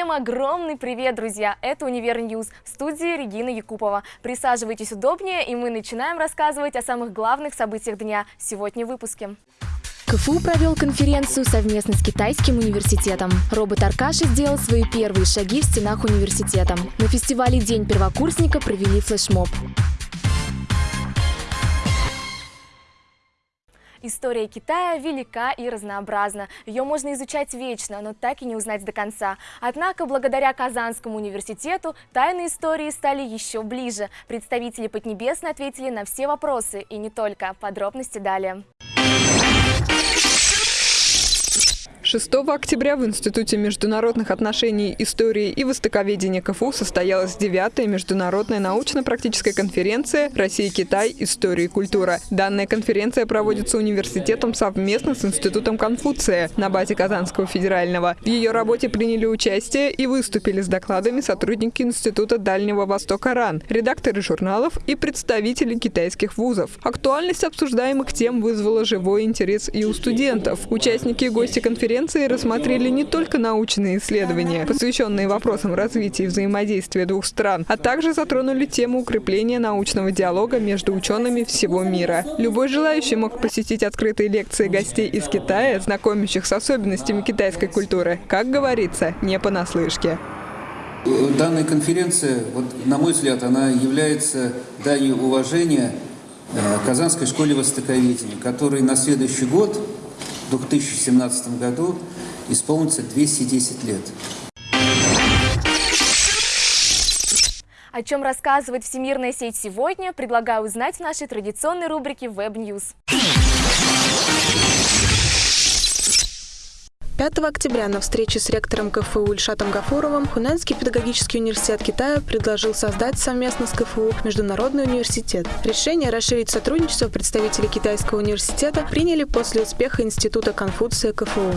Всем огромный привет, друзья! Это «Univer News» в студии Регина Якупова. Присаживайтесь удобнее, и мы начинаем рассказывать о самых главных событиях дня сегодня в выпуске. КФУ провел конференцию совместно с китайским университетом. Робот Аркаша сделал свои первые шаги в стенах университета. На фестивале «День первокурсника» провели флешмоб. История Китая велика и разнообразна. Ее можно изучать вечно, но так и не узнать до конца. Однако, благодаря Казанскому университету, тайны истории стали еще ближе. Представители Поднебесной ответили на все вопросы, и не только. Подробности далее. 6 октября в Институте международных отношений, истории и востоковедения КФУ состоялась 9-я международная научно-практическая конференция «Россия-Китай. История и культура». Данная конференция проводится университетом совместно с Институтом Конфуция на базе Казанского федерального. В ее работе приняли участие и выступили с докладами сотрудники Института Дальнего Востока РАН, редакторы журналов и представители китайских вузов. Актуальность обсуждаемых тем вызвала живой интерес и у студентов. Участники и гости конференции конференции рассмотрели не только научные исследования, посвященные вопросам развития и взаимодействия двух стран, а также затронули тему укрепления научного диалога между учеными всего мира. Любой желающий мог посетить открытые лекции гостей из Китая, знакомящих с особенностями китайской культуры. Как говорится, не понаслышке. Данная конференция, вот, на мой взгляд, она является данью уважения э, Казанской школе востоковедения, которой на следующий год в 2017 году исполнится 210 лет. О чем рассказывает Всемирная сеть сегодня, предлагаю узнать в нашей традиционной рубрике Web 5 октября на встрече с ректором КФУ Ильшатом Гафуровым Хунанский педагогический университет Китая предложил создать совместно с КФУ Международный университет. Решение расширить сотрудничество представители Китайского университета приняли после успеха Института Конфуция КФУ.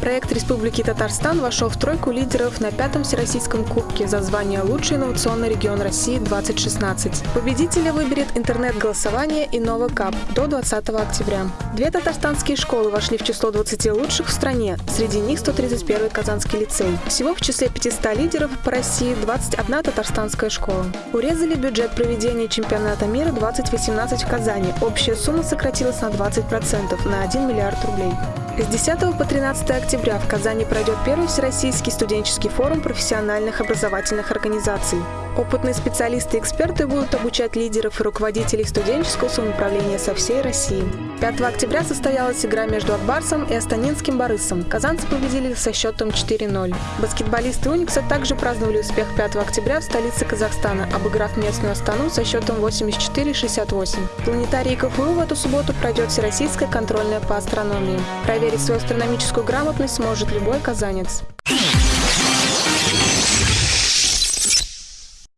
Проект Республики Татарстан вошел в тройку лидеров на пятом Всероссийском кубке за звание «Лучший инновационный регион России-2016». Победителя выберет интернет-голосование и Кап до 20 октября. Две татарстанские школы вошли в число 20 лучших в стране, среди них 131 Казанский лицей. Всего в числе 500 лидеров по России 21 татарстанская школа. Урезали бюджет проведения чемпионата мира 2018 в Казани. Общая сумма сократилась на 20% на 1 миллиард рублей. С 10 по 13 октября в Казани пройдет первый Всероссийский студенческий форум профессиональных образовательных организаций. Опытные специалисты и эксперты будут обучать лидеров и руководителей студенческого самоуправления со всей России. 5 октября состоялась игра между Акбарсом и Астанинским Борисом. Казанцы победили со счетом 4-0. Баскетболисты Уникса также праздновали успех 5 октября в столице Казахстана, обыграв местную Астану со счетом 84-68. Планетарий КФУ в эту субботу пройдет Всероссийская контрольная по астрономии. Проверить свою астрономическую грамотность сможет любой казанец.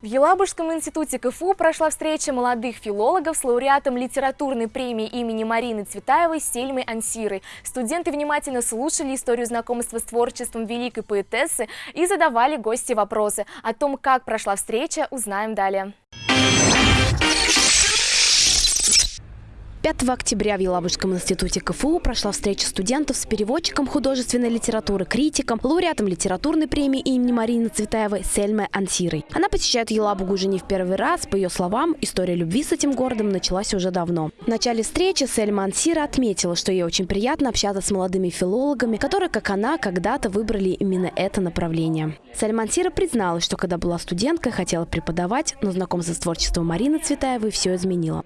В Елабужском институте КФУ прошла встреча молодых филологов с лауреатом литературной премии имени Марины Цветаевой Сельмой Ансирой. Студенты внимательно слушали историю знакомства с творчеством великой поэтессы и задавали гости вопросы. О том, как прошла встреча, узнаем далее. 5 октября в Елабужском институте КФУ прошла встреча студентов с переводчиком художественной литературы, критиком, лауреатом литературной премии имени Марины Цветаевой Сельмой Ансирой. Она посещает Елабугу уже не в первый раз. По ее словам, история любви с этим городом началась уже давно. В начале встречи Сельма Ансира отметила, что ей очень приятно общаться с молодыми филологами, которые, как она, когда-то выбрали именно это направление. Сельма Ансира призналась, что когда была студенткой, хотела преподавать, но знакомство с творчеством Марины Цветаевой все изменило.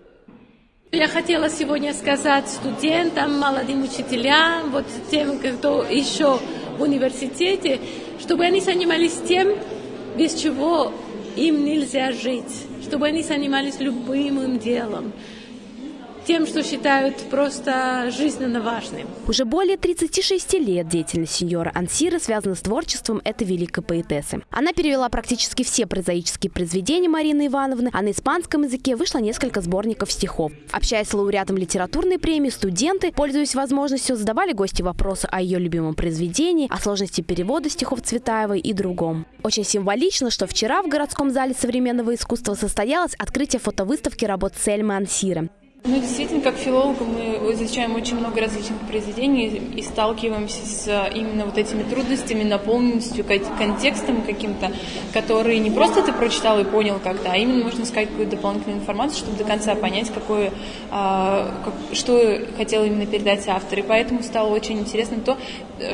Я хотела сегодня сказать студентам, молодым учителям, вот тем, кто еще в университете, чтобы они занимались тем, без чего им нельзя жить, чтобы они занимались любым делом тем, что считают просто жизненно важным. Уже более 36 лет деятельность сеньора Ансира связана с творчеством этой великой поэтессы. Она перевела практически все прозаические произведения Марины Ивановны, а на испанском языке вышло несколько сборников стихов. Общаясь с лауреатом литературной премии, студенты, пользуясь возможностью, задавали гости вопросы о ее любимом произведении, о сложности перевода стихов Цветаевой и другом. Очень символично, что вчера в городском зале современного искусства состоялось открытие фотовыставки работ Сельмы Ансира. Ну, действительно, как филологи мы изучаем очень много различных произведений и сталкиваемся с э, именно вот этими трудностями, наполненностью, контекстом каким-то, который не просто ты прочитал и понял как-то, а именно нужно искать какую-то дополнительную информацию, чтобы до конца понять, какое, а, как, что хотел именно передать автор. И поэтому стало очень интересно то,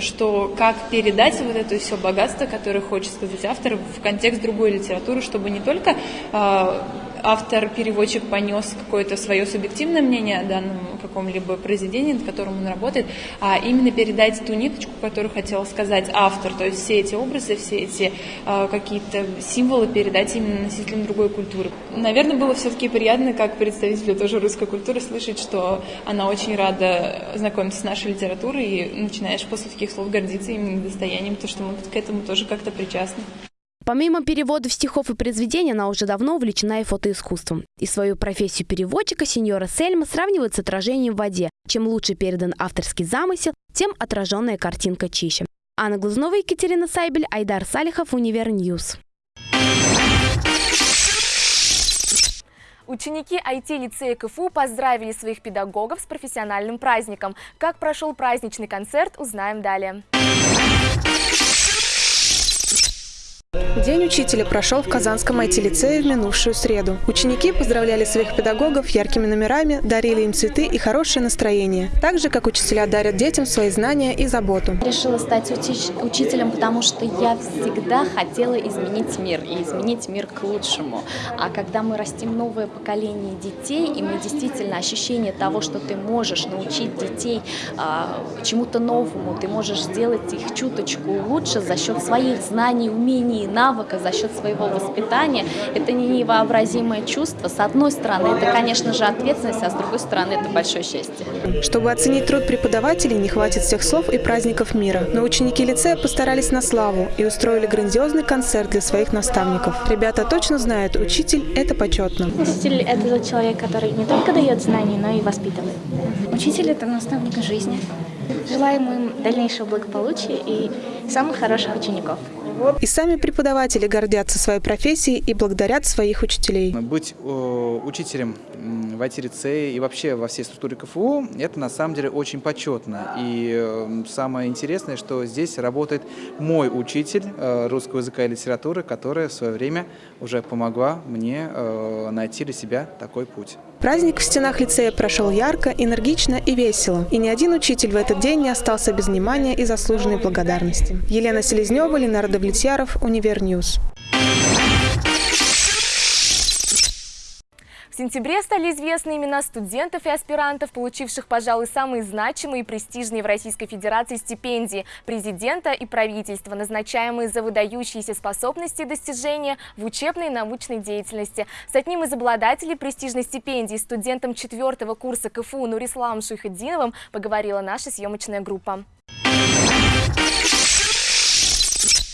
что как передать вот это все богатство, которое хочет сказать автор, в контекст другой литературы, чтобы не только а, автор-переводчик понес какое-то свое субъективное мнение о данном каком-либо произведении, над которым он работает, а именно передать ту ниточку, которую хотел сказать автор, то есть все эти образы, все эти э, какие-то символы передать именно носителям другой культуры. Наверное, было все-таки приятно, как представителю тоже русской культуры, слышать, что она очень рада знакомиться с нашей литературой и начинаешь после таких слов гордиться именно достоянием, то, что мы к этому тоже как-то причастны. Помимо переводов стихов и произведений, она уже давно увлечена и фотоискусством. И свою профессию переводчика сеньора Сельма сравнивает с отражением в воде. Чем лучше передан авторский замысел, тем отраженная картинка чище. Анна Глазнова, Екатерина Сайбель, Айдар Салихов, Univer News. Ученики IT-лицея КФУ поздравили своих педагогов с профессиональным праздником. Как прошел праздничный концерт, узнаем далее. День учителя прошел в Казанском IT-лицее в минувшую среду. Ученики поздравляли своих педагогов яркими номерами, дарили им цветы и хорошее настроение. Так же, как учителя дарят детям свои знания и заботу. Решила стать учи учителем, потому что я всегда хотела изменить мир и изменить мир к лучшему. А когда мы растим новое поколение детей, и мы действительно ощущение того, что ты можешь научить детей а, чему-то новому, ты можешь сделать их чуточку лучше за счет своих знаний, умений, навыка, за счет своего воспитания. Это не невообразимое чувство. С одной стороны, это, конечно же, ответственность, а с другой стороны, это большое счастье. Чтобы оценить труд преподавателей, не хватит всех слов и праздников мира. Но ученики лицея постарались на славу и устроили грандиозный концерт для своих наставников. Ребята точно знают, учитель – это почетно. Учитель – это тот человек, который не только дает знания, но и воспитывает. Учитель – это наставник жизни. Желаем им дальнейшего благополучия и самых хороших учеников. И сами преподаватели гордятся своей профессией и благодарят своих учителей. Быть э, учителем в IT-лицее и вообще во всей структуре КФУ, это на самом деле очень почетно. И э, самое интересное, что здесь работает мой учитель э, русского языка и литературы, которая в свое время уже помогла мне найти для себя такой путь. Праздник в стенах лицея прошел ярко, энергично и весело. И ни один учитель в этот день не остался без внимания и заслуженной благодарности. Елена Селезнева, Ленар Давлетьяров, Univer News. В сентябре стали известны имена студентов и аспирантов, получивших, пожалуй, самые значимые и престижные в Российской Федерации стипендии президента и правительства, назначаемые за выдающиеся способности и достижения в учебной и научной деятельности. С одним из обладателей престижной стипендии, студентом четвертого курса КФУ Нурисламом Шуйхадиновым, поговорила наша съемочная группа.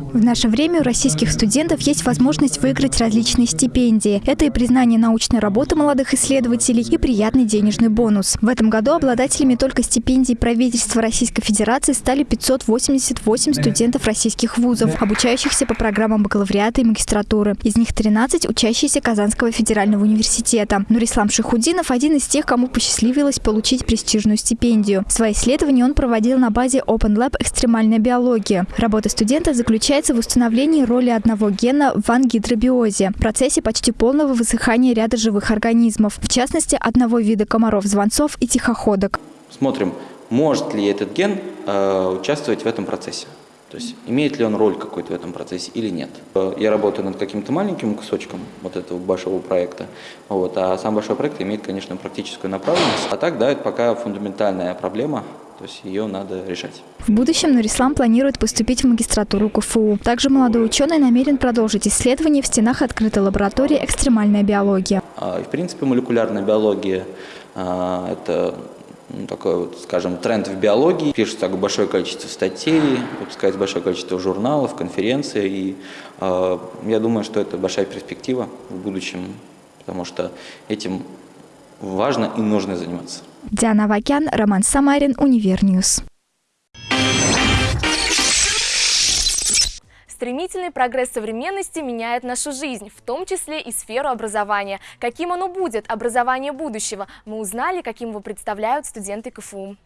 В наше время у российских студентов есть возможность выиграть различные стипендии. Это и признание научной работы молодых исследователей, и приятный денежный бонус. В этом году обладателями только стипендий правительства Российской Федерации стали 588 студентов российских вузов, обучающихся по программам бакалавриата и магистратуры. Из них 13 учащиеся Казанского федерального университета. Нурислам Шихудинов – один из тех, кому посчастливилось получить престижную стипендию. Свои исследования он проводил на базе Open Lab «Экстремальная биология». Работа студента заключается заключается в установлении роли одного гена в ангидробиозе, процессе почти полного высыхания ряда живых организмов, в частности, одного вида комаров-звонцов и тихоходок. Смотрим, может ли этот ген э, участвовать в этом процессе. То есть имеет ли он роль какой-то в этом процессе или нет. Я работаю над каким-то маленьким кусочком вот этого большого проекта, вот, а сам большой проект имеет, конечно, практическую направленность. А так, да, это пока фундаментальная проблема, то есть ее надо решать. В будущем Нурислам планирует поступить в магистратуру КФУ. Также молодой ученый намерен продолжить исследования в стенах открытой лаборатории «Экстремальная биология». А, в принципе, молекулярная биология а, – это ну, такой вот, скажем, тренд в биологии. Пишется большое количество статей, выпускается большое количество журналов, конференций. И э, я думаю, что это большая перспектива в будущем, потому что этим важно и нужно заниматься. Диана Вакян, Роман Самарин, Univer News. Стремительный прогресс современности меняет нашу жизнь, в том числе и сферу образования. Каким оно будет, образование будущего, мы узнали, каким его представляют студенты КФУ.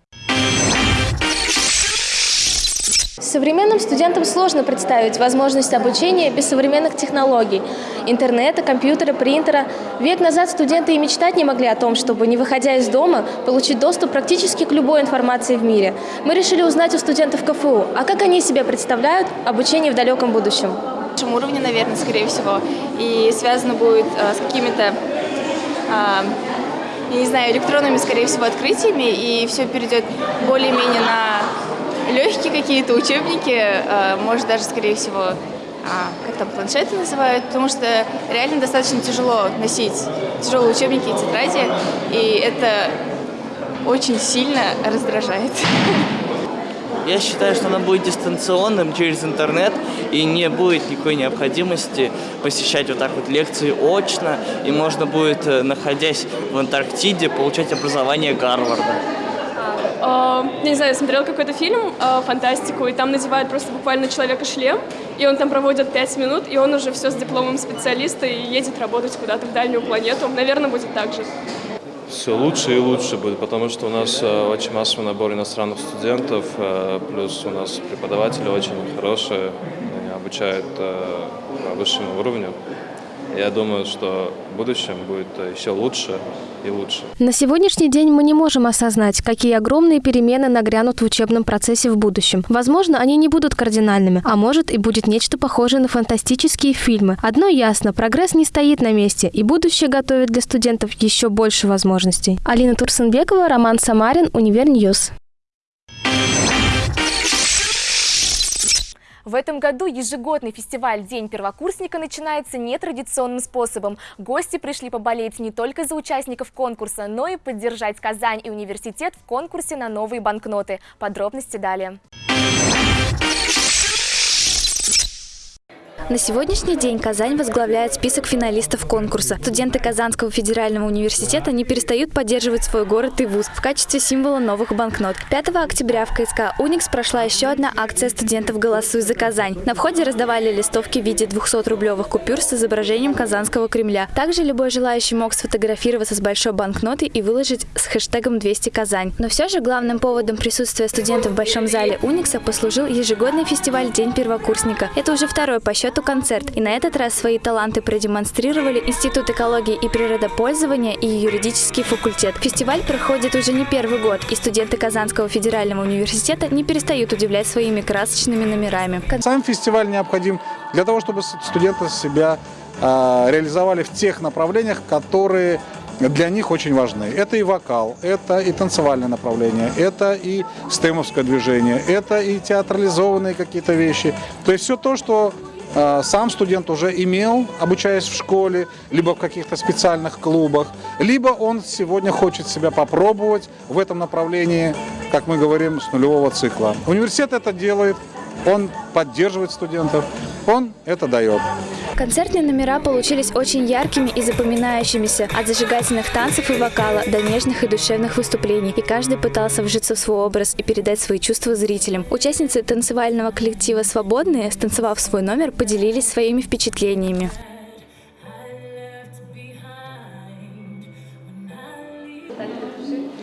Современным студентам сложно представить возможность обучения без современных технологий – интернета, компьютера, принтера. Век назад студенты и мечтать не могли о том, чтобы, не выходя из дома, получить доступ практически к любой информации в мире. Мы решили узнать у студентов КФУ, а как они себе представляют обучение в далеком будущем. В нашем уровне, наверное, скорее всего, и связано будет э, с какими-то э, я не знаю, электронными, скорее всего, открытиями, и все перейдет более-менее на легкие какие-то учебники, э, может даже, скорее всего, а, как там, планшеты называют, потому что реально достаточно тяжело носить тяжелые учебники и тетради, и это очень сильно раздражает. Я считаю, что оно будет дистанционным через интернет, и не будет никакой необходимости посещать вот так вот лекции очно, и можно будет, э, находясь в Антарктиде, получать образование Гарварда. Uh, не знаю, я смотрела какой-то фильм, uh, фантастику, и там надевают просто буквально человека шлем, и он там проводит пять минут, и он уже все с дипломом специалиста и едет работать куда-то в дальнюю планету. Наверное, будет так же. Все лучше и лучше будет, потому что у нас uh, очень массовый набор иностранных студентов, плюс у нас преподаватели очень хорошие, они обучают по высшему уровню. Я думаю, что в будущем будет еще лучше и лучше. На сегодняшний день мы не можем осознать, какие огромные перемены нагрянут в учебном процессе в будущем. Возможно, они не будут кардинальными, а может и будет нечто похожее на фантастические фильмы. Одно ясно, прогресс не стоит на месте, и будущее готовит для студентов еще больше возможностей. Алина Турсенбекова, Роман Самарин, Univer News. В этом году ежегодный фестиваль «День первокурсника» начинается нетрадиционным способом. Гости пришли поболеть не только за участников конкурса, но и поддержать Казань и университет в конкурсе на новые банкноты. Подробности далее. На сегодняшний день Казань возглавляет список финалистов конкурса. Студенты Казанского федерального университета не перестают поддерживать свой город и вуз в качестве символа новых банкнот. 5 октября в КСК «Уникс» прошла еще одна акция студентов «Голосуй за Казань». На входе раздавали листовки в виде 200-рублевых купюр с изображением Казанского Кремля. Также любой желающий мог сфотографироваться с большой банкнотой и выложить с хэштегом 200 Казань. Но все же главным поводом присутствия студентов в Большом зале «Уникса» послужил ежегодный фестиваль «День первокурсника». Это уже второй по счету концерт, и на этот раз свои таланты продемонстрировали Институт экологии и природопользования и юридический факультет. Фестиваль проходит уже не первый год, и студенты Казанского федерального университета не перестают удивлять своими красочными номерами. Сам фестиваль необходим для того, чтобы студенты себя э, реализовали в тех направлениях, которые для них очень важны. Это и вокал, это и танцевальное направление, это и стемовское движение, это и театрализованные какие-то вещи. То есть все то, что сам студент уже имел, обучаясь в школе, либо в каких-то специальных клубах, либо он сегодня хочет себя попробовать в этом направлении, как мы говорим, с нулевого цикла. Университет это делает, он поддерживает студентов, он это дает. Концертные номера получились очень яркими и запоминающимися, от зажигательных танцев и вокала до нежных и душевных выступлений, и каждый пытался вжиться в свой образ и передать свои чувства зрителям. Участницы танцевального коллектива «Свободные», станцевав свой номер, поделились своими впечатлениями.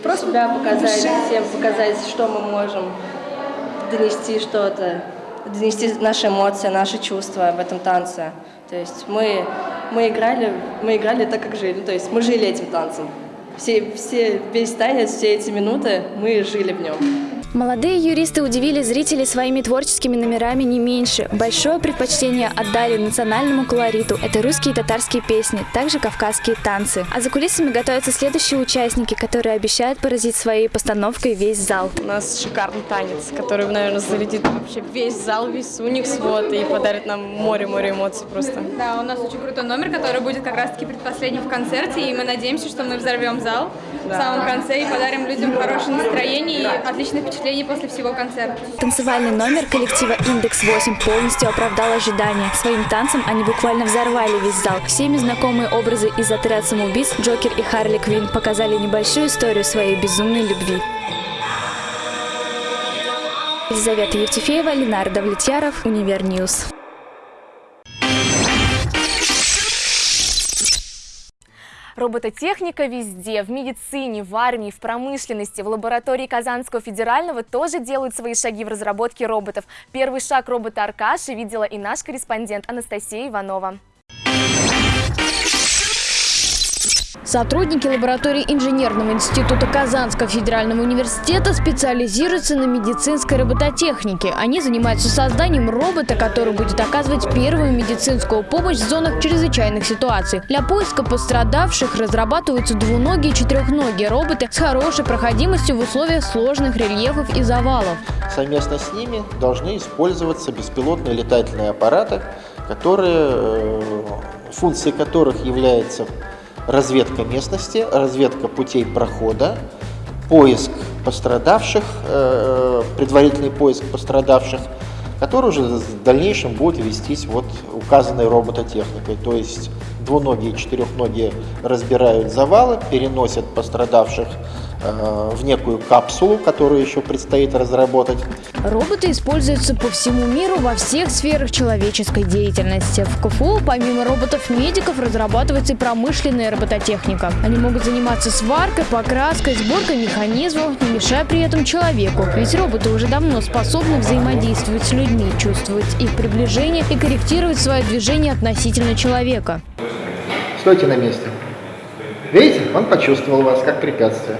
Просто себя показать, всем показать, что мы можем донести что-то, донести наши эмоции, наши чувства в этом танце. То есть мы, мы, играли, мы играли так, как жили. То есть мы жили этим танцем. Все, все, весь танец, все эти минуты мы жили в нем. Молодые юристы удивили зрителей своими творческими номерами не меньше. Большое предпочтение отдали национальному колориту. Это русские и татарские песни, также кавказские танцы. А за кулисами готовятся следующие участники, которые обещают поразить своей постановкой весь зал. У нас шикарный танец, который, наверное, зарядит вообще весь зал, весь Уникс, вот, и подарит нам море-море эмоций просто. Да, у нас очень крутой номер, который будет как раз-таки предпоследним в концерте, и мы надеемся, что мы взорвем зал в самом конце и подарим людям хорошее настроение и отличное впечатление впечатлений после всего концерта. Танцевальный номер коллектива «Индекс-8» полностью оправдал ожидания. Своим танцем они буквально взорвали весь зал. Всеми знакомые образы из «Отряд самоубийц» Джокер и Харли Квин показали небольшую историю своей безумной любви. Елизавета Евтефеева, Ленар Давлетьяров, Univer News. Робототехника везде, в медицине, в армии, в промышленности, в лаборатории Казанского федерального тоже делают свои шаги в разработке роботов. Первый шаг робота Аркаши видела наш корреспондент Анастасия Иванова. Сотрудники лаборатории Инженерного института Казанского федерального университета специализируются на медицинской робототехнике. Они занимаются созданием робота, который будет оказывать первую медицинскую помощь в зонах чрезвычайных ситуаций. Для поиска пострадавших разрабатываются двуногие и четырехногие роботы с хорошей проходимостью в условиях сложных рельефов и завалов. Совместно с ними должны использоваться беспилотные летательные аппараты, которые, э, функцией которых является разведка местности, разведка путей прохода, поиск пострадавших, э, предварительный поиск пострадавших, который уже в дальнейшем будет вестись вот указанной робототехникой. То есть двуногие и четырехногие разбирают завалы, переносят пострадавших Э, в некую капсулу, которую еще предстоит разработать. Роботы используются по всему миру во всех сферах человеческой деятельности. В КФУ помимо роботов-медиков разрабатывается и промышленная робототехника. Они могут заниматься сваркой, покраской, сборкой механизмов, не мешая при этом человеку. Ведь роботы уже давно способны взаимодействовать с людьми, чувствовать их приближение и корректировать свое движение относительно человека. Стойте на месте. Видите, он почувствовал вас как препятствие.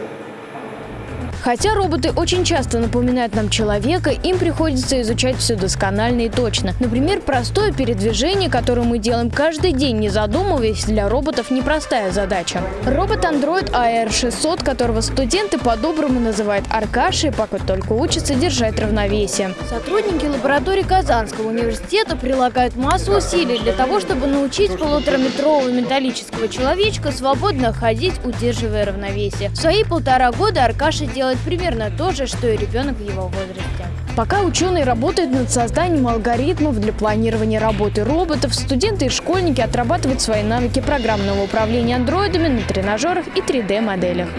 Хотя роботы очень часто напоминают нам человека, им приходится изучать все досконально и точно. Например, простое передвижение, которое мы делаем каждый день, не задумываясь, для роботов непростая задача. Робот Android AR600, которого студенты по-доброму называют Аркашей, пока только учатся держать равновесие. Сотрудники лаборатории Казанского университета прилагают массу усилий для того, чтобы научить полутораметрового металлического человечка свободно ходить, удерживая равновесие. В свои полтора года Аркаша делает делает примерно то же, что и ребенок в его возрасте. Пока ученые работают над созданием алгоритмов для планирования работы роботов, студенты и школьники отрабатывают свои навыки программного управления андроидами на тренажерах и 3D-моделях.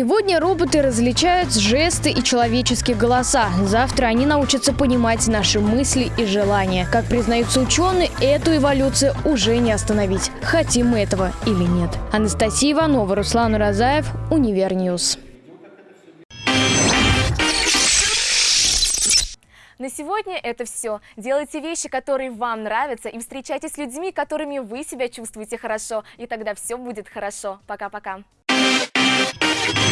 Сегодня роботы различают жесты и человеческие голоса. Завтра они научатся понимать наши мысли и желания. Как признаются ученые, эту эволюцию уже не остановить. Хотим мы этого или нет. Анастасия Иванова, Руслан Уразаев, Univer News. На сегодня это все. Делайте вещи, которые вам нравятся, и встречайтесь с людьми, с которыми вы себя чувствуете хорошо. И тогда все будет хорошо. Пока-пока. you